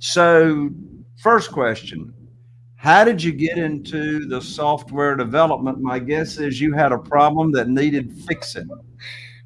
So, first question How did you get into the software development? My guess is you had a problem that needed fixing.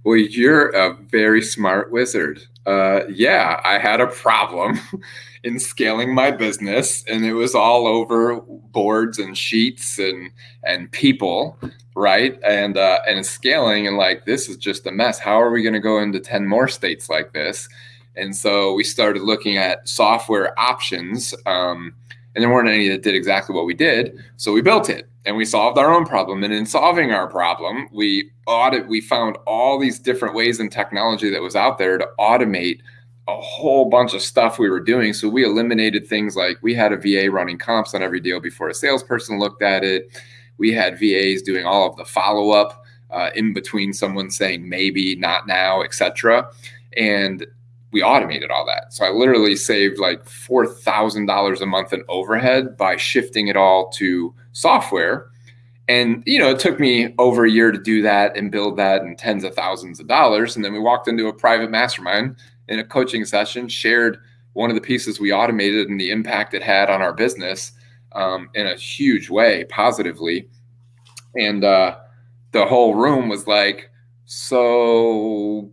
Well, you're a very smart wizard. Uh, yeah, I had a problem in scaling my business, and it was all over boards and sheets and and people, right? And uh, and scaling, and like this is just a mess. How are we going to go into ten more states like this? And so we started looking at software options. Um, and there weren't any that did exactly what we did. So we built it and we solved our own problem. And in solving our problem, we audit, we found all these different ways in technology that was out there to automate a whole bunch of stuff we were doing. So we eliminated things like we had a VA running comps on every deal before a salesperson looked at it. We had VAs doing all of the follow up uh, in between someone saying maybe, not now, etc. And we automated all that. So I literally saved like $4,000 a month in overhead by shifting it all to software. And, you know, it took me over a year to do that and build that and tens of thousands of dollars. And then we walked into a private mastermind in a coaching session, shared one of the pieces we automated and the impact it had on our business um, in a huge way, positively. And uh, the whole room was like, so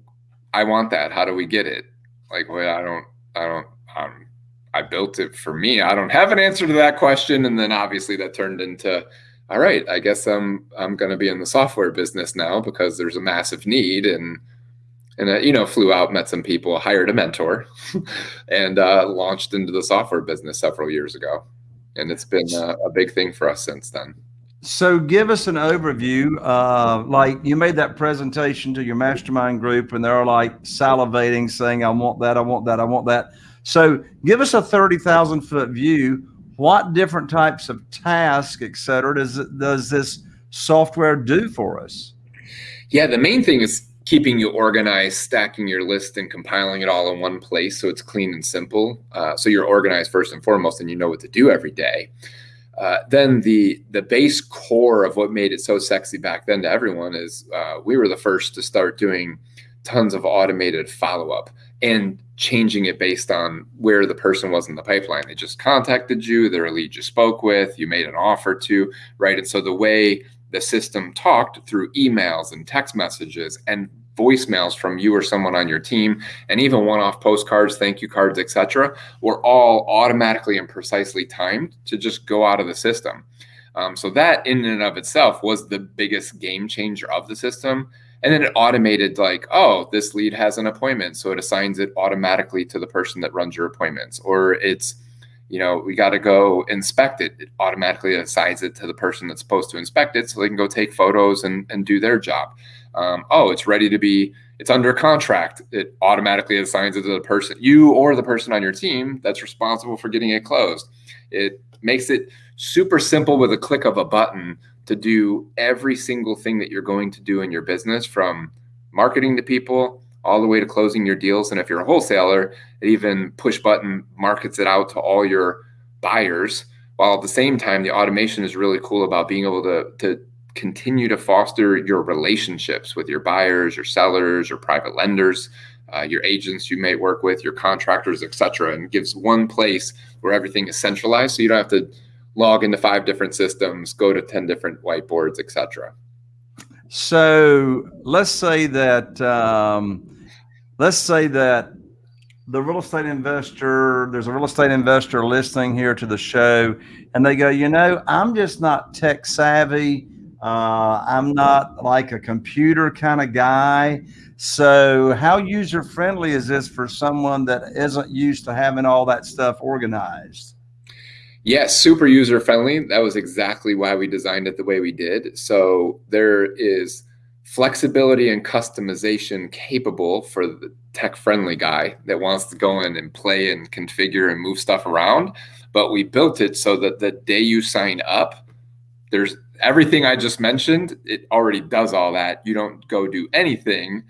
I want that. How do we get it? Like, well, I don't, I don't, um, I built it for me. I don't have an answer to that question. And then obviously that turned into, all right, I guess I'm, I'm going to be in the software business now because there's a massive need and, and uh, you know, flew out, met some people, hired a mentor, and uh, launched into the software business several years ago. And it's been a, a big thing for us since then. So give us an overview. Uh, like you made that presentation to your mastermind group and they're like salivating saying, I want that, I want that, I want that. So give us a 30,000 foot view. What different types of tasks, et cetera, does, does this software do for us? Yeah, the main thing is keeping you organized, stacking your list and compiling it all in one place so it's clean and simple. Uh, so you're organized first and foremost and you know what to do every day. Uh, then the the base core of what made it so sexy back then to everyone is uh, we were the first to start doing tons of automated follow up and changing it based on where the person was in the pipeline. They just contacted you, they're a lead you spoke with, you made an offer to, right? And so the way the system talked through emails and text messages and voicemails from you or someone on your team and even one-off postcards thank you cards etc were all automatically and precisely timed to just go out of the system. Um, so that in and of itself was the biggest game changer of the system. And then it automated like oh this lead has an appointment so it assigns it automatically to the person that runs your appointments or it's you know we got to go inspect it it automatically assigns it to the person that's supposed to inspect it so they can go take photos and, and do their job um, oh, it's ready to be, it's under contract. It automatically assigns it to the person, you or the person on your team that's responsible for getting it closed. It makes it super simple with a click of a button to do every single thing that you're going to do in your business from marketing to people all the way to closing your deals. And if you're a wholesaler, it even push button markets it out to all your buyers. While at the same time, the automation is really cool about being able to, to continue to foster your relationships with your buyers, your sellers, your private lenders, uh, your agents you may work with, your contractors, etc., and gives one place where everything is centralized, so you don't have to log into five different systems, go to ten different whiteboards, etc. So let's say that um, let's say that the real estate investor, there's a real estate investor listening here to the show, and they go, you know, I'm just not tech savvy. Uh, I'm not like a computer kind of guy. So, how user friendly is this for someone that isn't used to having all that stuff organized? Yes, super user friendly. That was exactly why we designed it the way we did. So, there is flexibility and customization capable for the tech friendly guy that wants to go in and play and configure and move stuff around. But we built it so that the day you sign up, there's everything I just mentioned, it already does all that. You don't go do anything.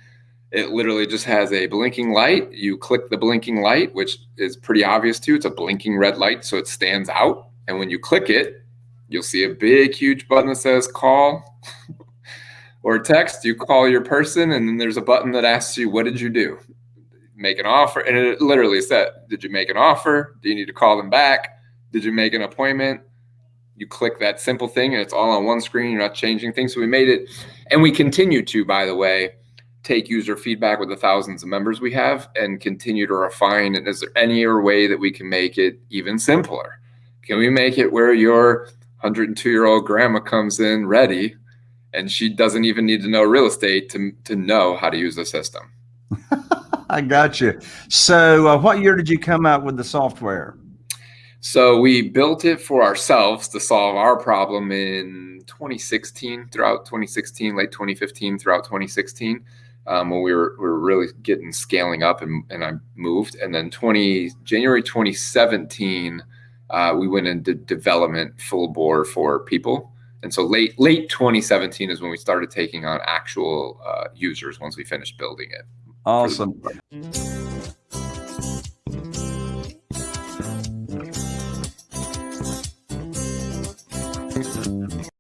It literally just has a blinking light. You click the blinking light, which is pretty obvious too. It's a blinking red light, so it stands out. And when you click it, you'll see a big, huge button that says call or text. You call your person, and then there's a button that asks you, What did you do? make an offer? And it literally said, Did you make an offer? Do you need to call them back? Did you make an appointment? You click that simple thing and it's all on one screen. You're not changing things. So we made it, and we continue to, by the way, take user feedback with the thousands of members we have and continue to refine. And is there any other way that we can make it even simpler? Can we make it where your 102 year old grandma comes in ready and she doesn't even need to know real estate to, to know how to use the system? I got you. So, uh, what year did you come out with the software? So, we built it for ourselves to solve our problem in 2016, throughout 2016, late 2015, throughout 2016 um, when we were, we were really getting scaling up and, and I moved. And then 20 January 2017, uh, we went into development full bore for people. And so late late 2017 is when we started taking on actual uh, users once we finished building it. Awesome.